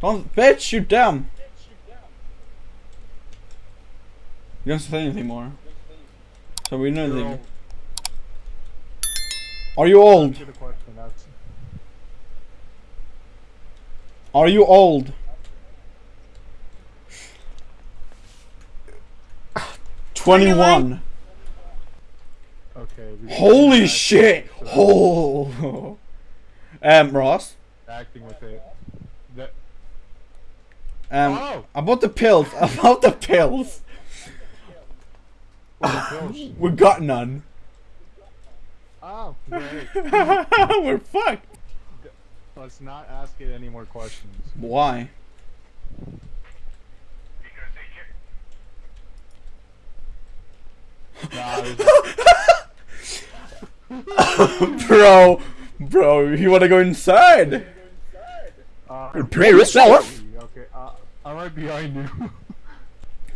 Don't, bitch, shoot down. You don't say anything more. So we know anything. Are you old? Are you old? Twenty-one. Okay. Holy shit! Oh. Um, Ross. Acting with it. That, Um, Oh! about the pills. About the pills. the pills? We got none. Oh, great. We're fucked. Let's not ask it any more questions. Why? Bro, bro, you wanna go inside? uh, Prepare yourself. Okay, uh, I'm right behind you.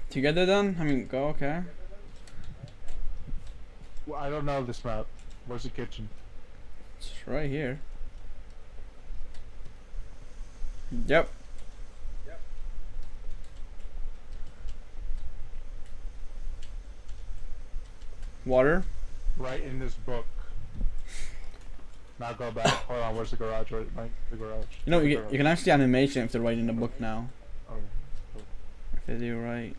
Together then? I mean, go, okay. well, I don't know this map. Where's the kitchen? It's right here. Yep. Water? Right in this book. Now go back. Hold on, where's the garage? Right, the garage. You know, you, you can actually animation if they're right in the book now. Oh, If they right.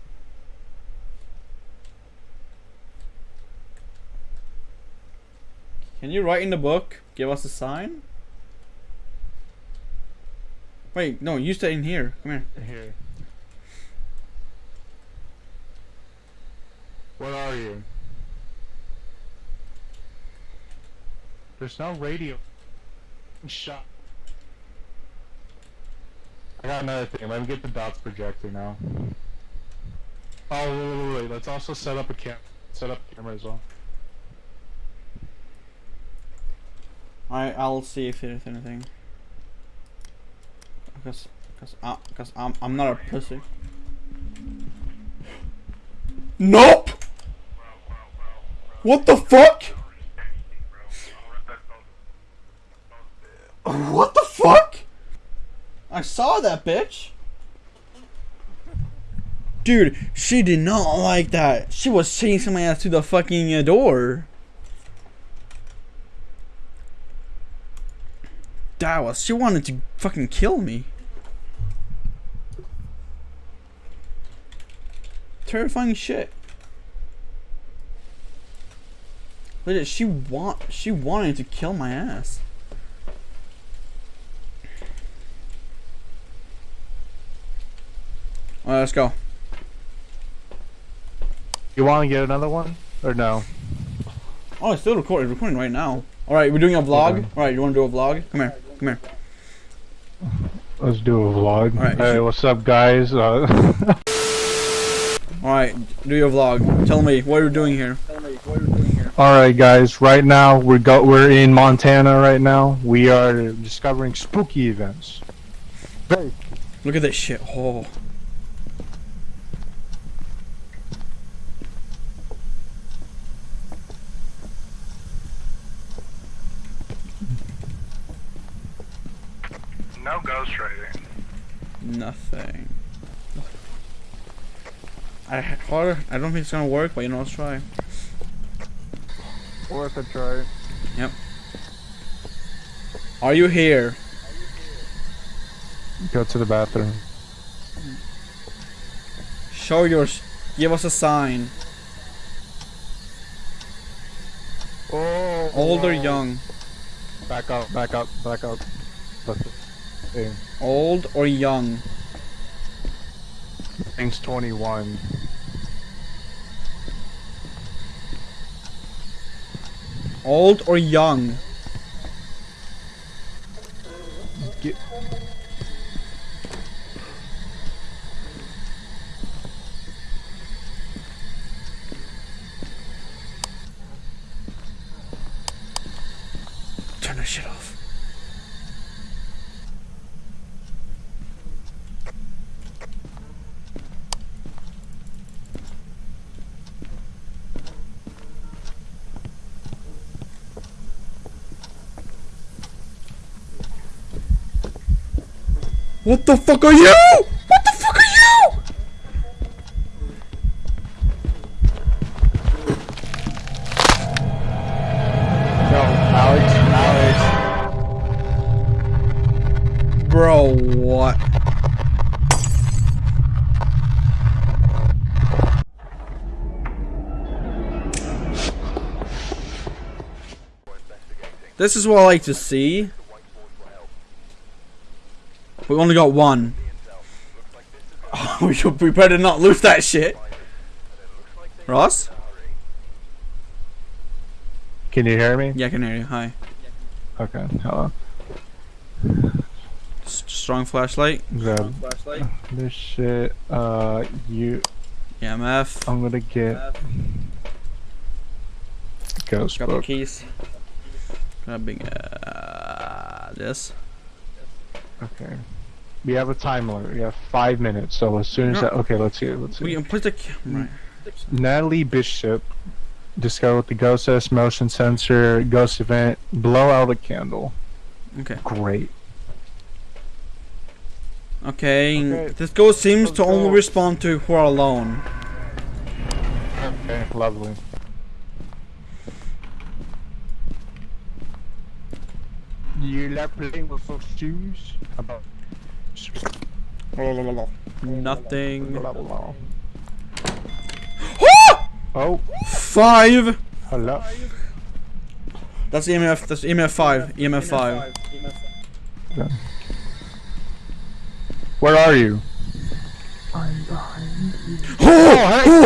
Can you write in the book? Give us a sign? Wait, no, you stay in here. Come here. Here. Where are you? There's no radio. Shut. I got another thing. Let me get the dots projector now. Oh, wait, wait, wait. Let's also set up a cam. Set up a camera as well. I I'll see if there's anything. Because because I because I'm I'm not a pussy. Nope. What the fuck? What the fuck? I saw that bitch. Dude, she did not like that. She was chasing my ass to the fucking uh, door. That was. She wanted to fucking kill me. Terrifying shit. Look at she want. She wanted to kill my ass. Let's go. You want to get another one? Or no? Oh, it's still recording. It's recording right now. Alright, we're doing a vlog. Okay. Alright, you want to do a vlog? Come here. Come here. Let's do a vlog. Alright, hey, what's up, guys? Uh, Alright, do your vlog. Tell me what you're doing here. Alright guys, right now we're go we're in Montana right now. We are discovering spooky events. Hey. Look at this shit. Oh. No Ghost ghostwriting. Nothing. I hard. I don't think it's gonna work, but you know, let's try. Worth a try. Yep. Are you here? Go to the bathroom. Show your. Give us a sign. Oh. Old or young? Back up, back up, back up. Look. Hey, Old or young? thing's 21. Old or young? Get. Turn that shit off. What the fuck are you? What the fuck are you? No, Alex, Alex. Bro, what? This is what I like to see. We only got one. we should we better not lose that shit. Ross? Can you hear me? Yeah, I can hear you. Hi. Okay, hello. S- strong flashlight. Grab this shit. Uh, you. EMF. I'm gonna get ghost Grab the keys. Grabbing uh, this. Okay. We have a time limit. We have five minutes. So as soon as No. that, okay, let's see. it, Let's see. We can put the camera. Natalie Bishop discovered the ghost S motion sensor ghost event. Blow out a candle. Okay. Great. Okay. Okay. This ghost seems Let's to only respond to who are alone. Okay, lovely. You like playing with those shoes? About Nothing. Oh, Five. hello. That's EMF. That's EMF five. EMF five. Where are you? I'm I'm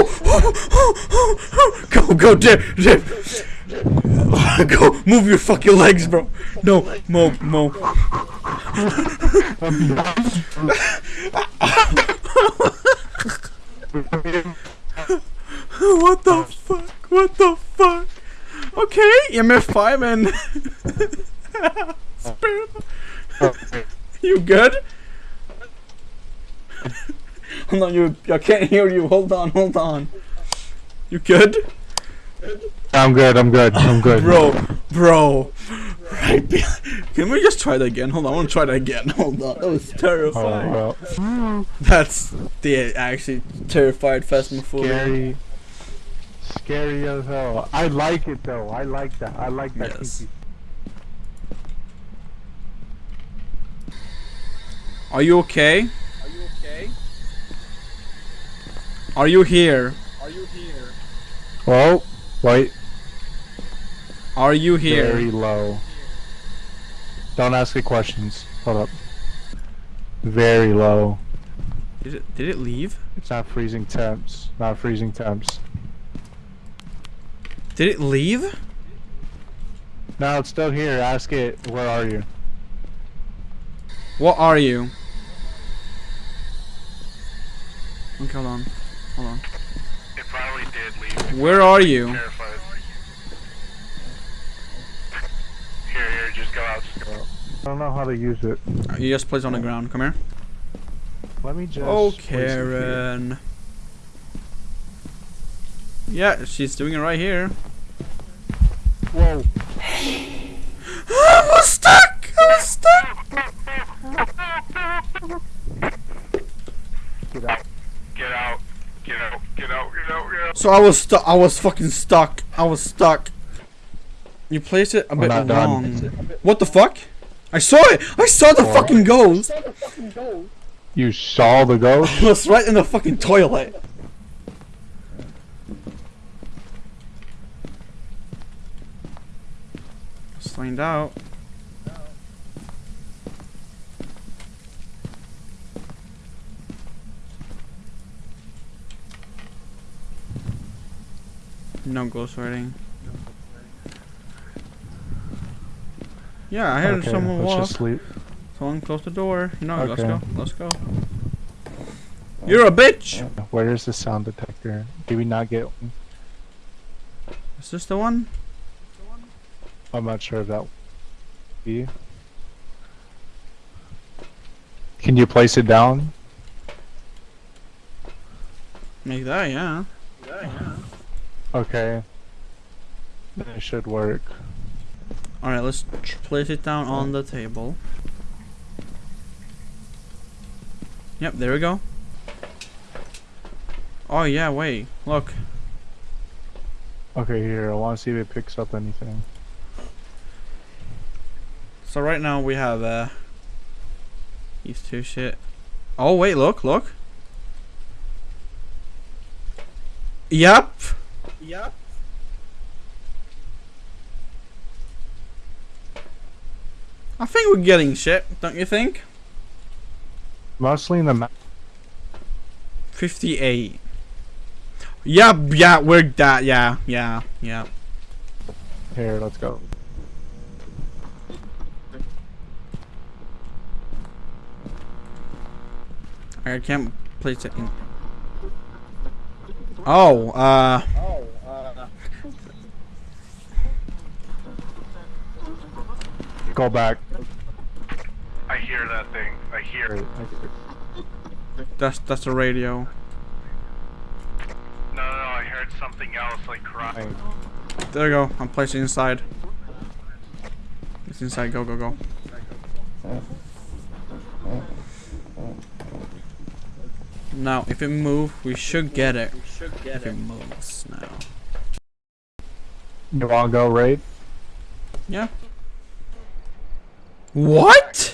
go, go, dip, dip. go, move your fucking legs, bro. No, mo, mo. what the fuck? What the fuck? Okay, EMF five and. Spirit. You good? Hold on, you. I can't hear you. Hold on, hold on. You good? I'm good. I'm good. I'm good. Bro, bro. Right be- Can we just try that again? Hold on, I want to try that again. Hold on, that was Oh, terrifying. well. That's the actually terrified Phasmophobia. Scary. Scary as hell. I like it though. I like that. I like that. Yes. kinky- Are you okay? Are you okay? Are you here? Are you here? Oh, wait. Are you here? Very low. Don't ask me questions. Hold up. Very low. Did it? Did it leave? It's not freezing temps. Not freezing temps. Did it leave? No, it's still here. Ask it. Where are you? What are you? Okay, hold on. Hold on. It probably did leave. Where are you? Terrified. Here, here, just go out. Just go out. I don't know how to use it. You just placed on the ground. Come here. Let me just. Oh, place here. Karen. Yeah, she's doing it right here. Whoa. I was stuck! I was stuck! Get out. Get out. Get out. Get out. Get out. Get out. So I was stuck. I was fucking stuck. I was stuck. You placed it a We're bit not done. wrong. What the fuck? I saw it! I saw the What? fucking ghost! You saw the ghost? It was right in the fucking toilet. Let's find out. No ghost writing. Yeah, I heard okay, someone let's walk. just sleep. Someone close the door. No, let's go. Let's go. You're a bitch! Uh, where is the sound detector? Did we not get one? Is this the one? I'm not sure if that. Be. Can you place it down? Make that, yeah. Okay. Then it should work. Alright, let's place it down on the table. Yep, there we go. Oh yeah, wait, look. Okay, here. I want to see if it picks up anything. So right now we have uh these two shit. Oh wait, look, look. Yep. Yep. I think we're getting shit, don't you think? Mostly in the map. 58. Yep, yeah, we're that, yeah, yeah, yeah. Here, let's go. I can't place it in. Oh, uh, Oh, uh, Go back. I hear that thing. I hear Wait, it. I- that's that's a radio. No, no, no, I heard something else like crying. There you go. I'm placing inside. It's inside. Go, go, go. Now, if it moves, we should get it. we should get If it it. moves now. You want to go raid? Yeah. What?